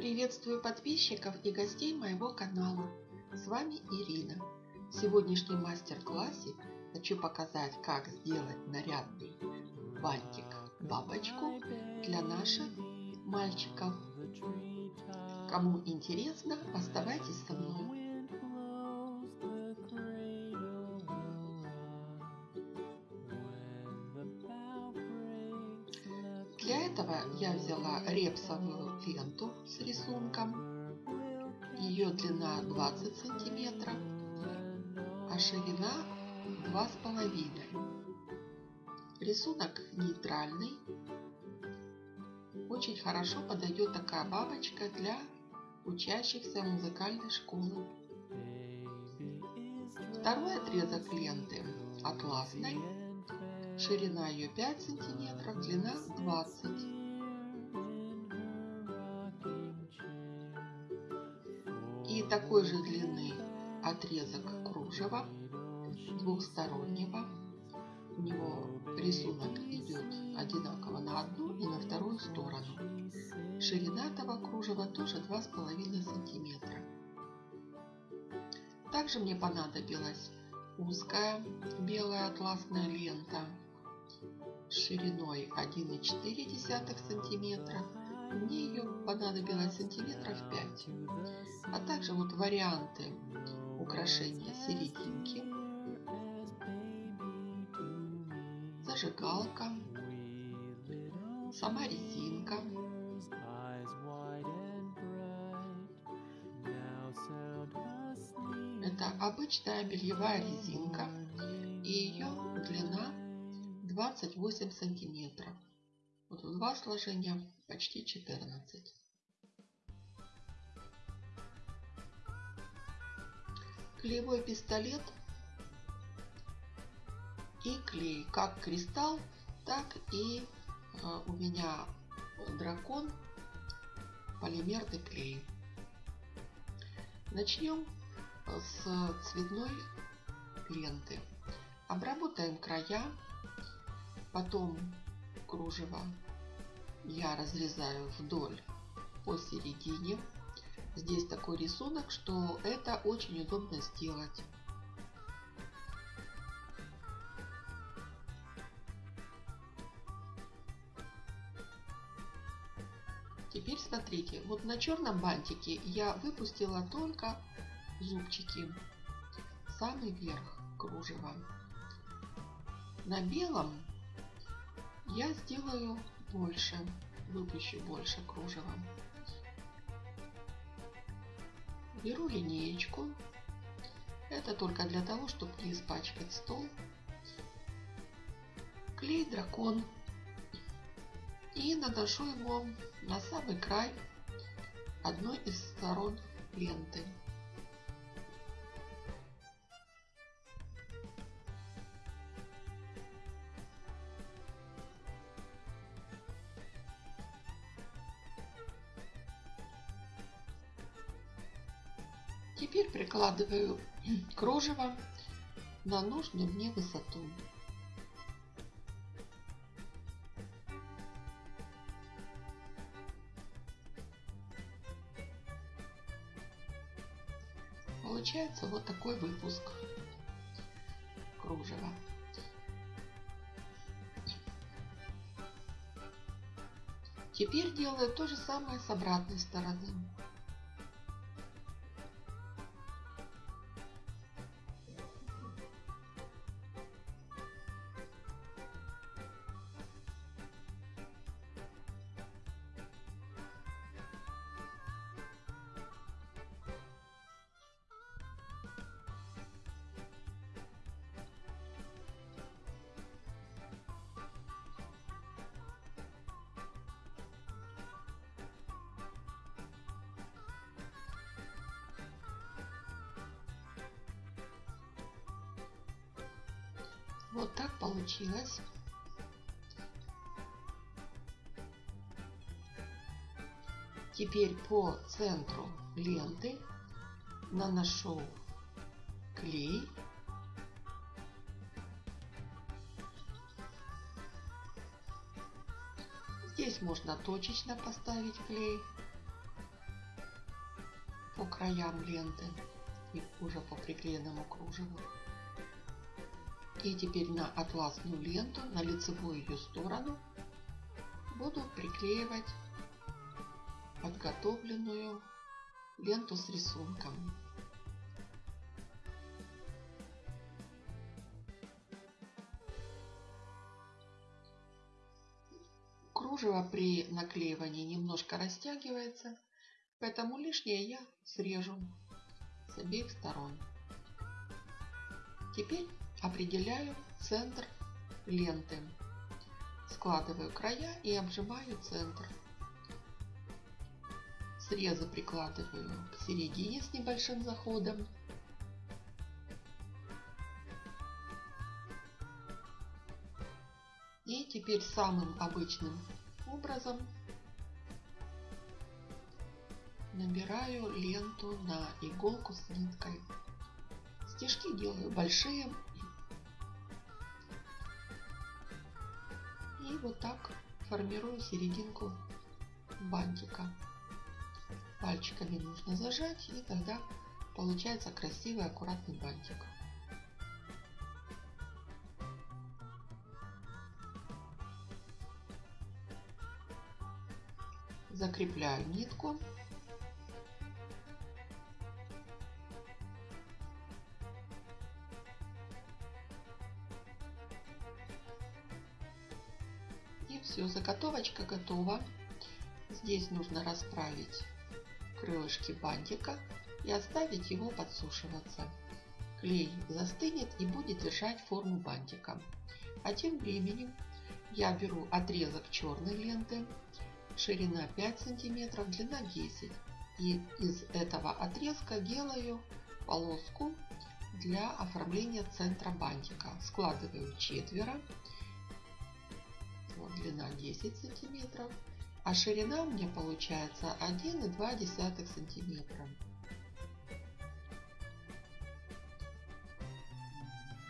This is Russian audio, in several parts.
Приветствую подписчиков и гостей моего канала. С вами Ирина. В сегодняшнем мастер-классе хочу показать, как сделать нарядный бантик-бабочку для наших мальчиков. Кому интересно, оставайтесь со мной. Я взяла репсовую ленту с рисунком. Ее длина 20 сантиметров, а ширина 2,5. Рисунок нейтральный. Очень хорошо подойдет такая бабочка для учащихся музыкальной школы. Второй отрезок ленты атласной Ширина ее 5 сантиметров, длина 20. И такой же длины отрезок кружева двухстороннего. У него рисунок идет одинаково на одну и на вторую сторону. Ширина этого кружева тоже 2,5 сантиметра. Также мне понадобилась узкая белая атласная лента шириной 1,4 сантиметра. Мне ее понадобилось сантиметров 5. А также вот варианты украшения серединки, зажигалка, сама резинка, Это обычная бельевая резинка и ее длина 28 сантиметров. Вот два сложения почти 14. Клеевой пистолет и клей. Как кристалл, так и э, у меня дракон полимерный клей. Начнем с цветной ленты. Обработаем края Потом кружево я разрезаю вдоль посередине. Здесь такой рисунок, что это очень удобно сделать. Теперь смотрите, вот на черном бантике я выпустила только зубчики, самый верх кружева. На белом я сделаю больше, выпущу больше кружева. Беру линеечку. Это только для того, чтобы не испачкать стол. Клей дракон. И наношу его на самый край одной из сторон ленты. Прикладываю кружево на нужную мне высоту. Получается вот такой выпуск кружева. Теперь делаю то же самое с обратной стороны. Вот так получилось. Теперь по центру ленты наношу клей. Здесь можно точечно поставить клей. краям ленты и уже по приклеенному кружеву. И теперь на атласную ленту, на лицевую ее сторону, буду приклеивать подготовленную ленту с рисунком. Кружево при наклеивании немножко растягивается, поэтому лишнее я срежу с обеих сторон. Теперь определяю центр ленты. Складываю края и обжимаю центр. Срезы прикладываю к середине с небольшим заходом. И теперь самым обычным образом набираю ленту на иголку с ниткой. Стежки делаю большие. И вот так формирую серединку бантика. Пальчиками нужно зажать, и тогда получается красивый аккуратный бантик. Закрепляю нитку. Заготовочка готова. Здесь нужно расправить крылышки бантика и оставить его подсушиваться. Клей застынет и будет держать форму бантика. А тем временем я беру отрезок черной ленты, ширина 5 сантиметров, длина 10. И из этого отрезка делаю полоску для оформления центра бантика. Складываю четверо, длина 10 сантиметров, а ширина у меня получается 1,2 сантиметра.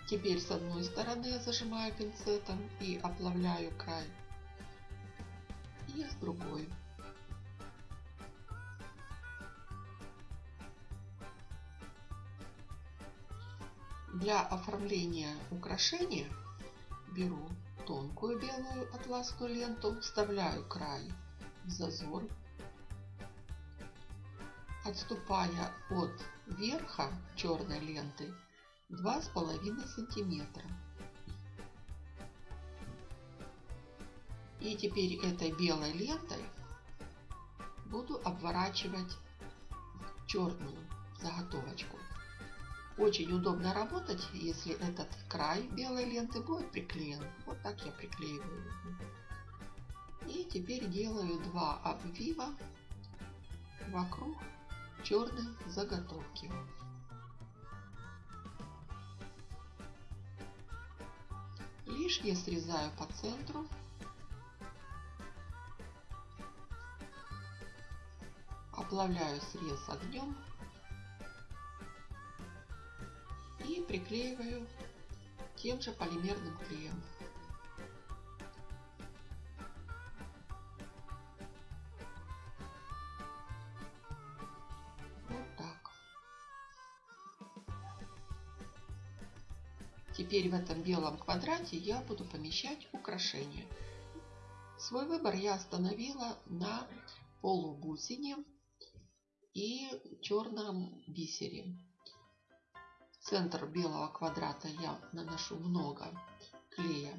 Теперь с одной стороны я зажимаю пинцетом и оплавляю край, и с другой. Для оформления украшения беру тонкую белую атласную ленту, вставляю край в зазор, отступая от верха черной ленты 2,5 сантиметра. И теперь этой белой лентой буду обворачивать черную заготовочку. Очень удобно работать, если этот край белой ленты будет приклеен. Вот так я приклеиваю. И теперь делаю два обвива вокруг черной заготовки. Лишнее срезаю по центру. Оплавляю срез огнем приклеиваю тем же полимерным клеем. Вот так. Теперь в этом белом квадрате я буду помещать украшения. Свой выбор я остановила на полубусине и черном бисере центр белого квадрата я наношу много клея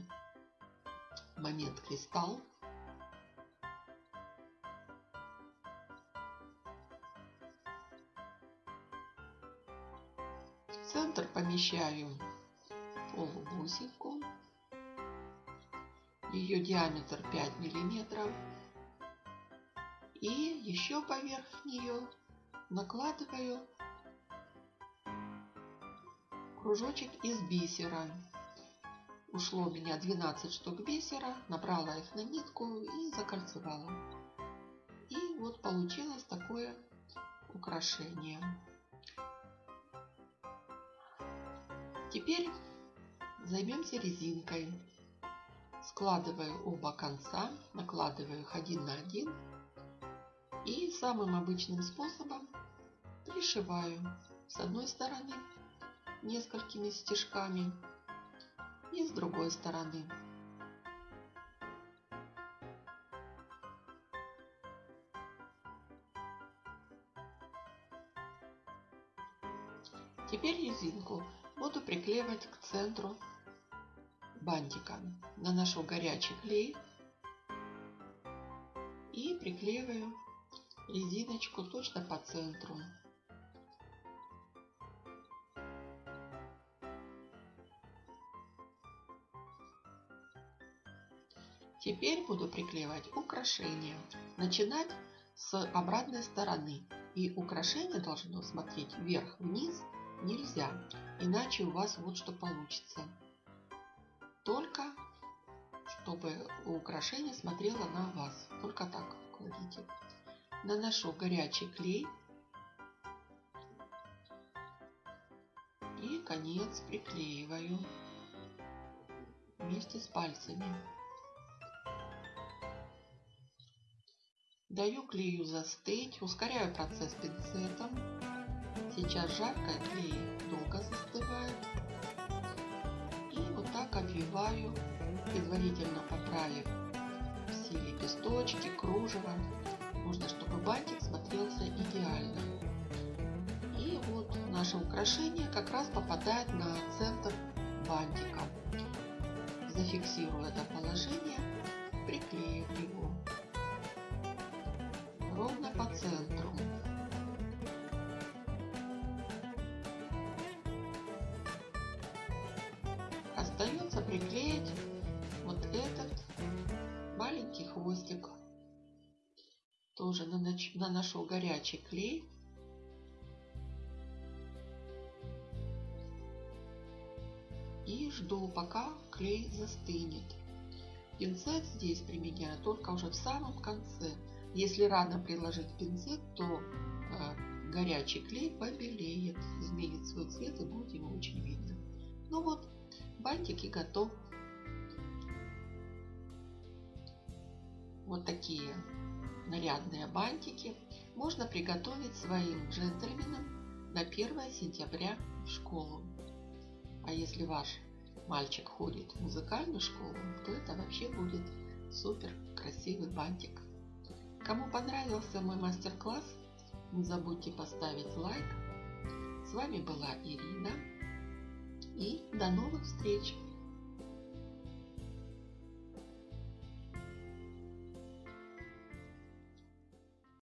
момент кристалл. В центр помещаю полубусинку. Ее диаметр 5 миллиметров. И еще поверх нее накладываю кружочек из бисера. Ушло у меня 12 штук бисера, набрала их на нитку и закольцевала. И вот получилось такое украшение. Теперь займемся резинкой. Складываю оба конца, накладываю их один на один и самым обычным способом пришиваю с одной стороны несколькими стежками и с другой стороны. Теперь резинку буду приклеивать к центру бантика. Наношу горячий клей и приклеиваю резиночку точно по центру. Теперь буду приклеивать украшения. Начинать с обратной стороны. И украшение должно смотреть вверх-вниз нельзя, иначе у вас вот что получится. Только чтобы украшение смотрело на вас. Только так кладите. Наношу горячий клей. И конец приклеиваю вместе с пальцами. Даю клею застыть, ускоряю процесс пинцетом. Сейчас жарко, клей долго застывает. И вот так обвиваю, предварительно поправив все лепесточки, кружево. Нужно, чтобы бантик смотрелся идеально. И вот наше украшение как раз попадает на центр бантика. Зафиксирую это положение, приклеив его по центру. Остается приклеить вот этот маленький хвостик. Тоже наношу горячий клей. И жду, пока клей застынет. Пинцет здесь применяю только уже в самом конце. Если рано приложить пинцет, то э, горячий клей побелеет, изменит свой цвет и будет его очень видно. Ну вот, бантики готов. Вот такие нарядные бантики можно приготовить своим джентльменам на 1 сентября в школу. А если ваш мальчик ходит в музыкальную школу, то это вообще будет супер красивый бантик. Кому понравился мой мастер-класс, не забудьте поставить лайк. С вами была Ирина. И до новых встреч!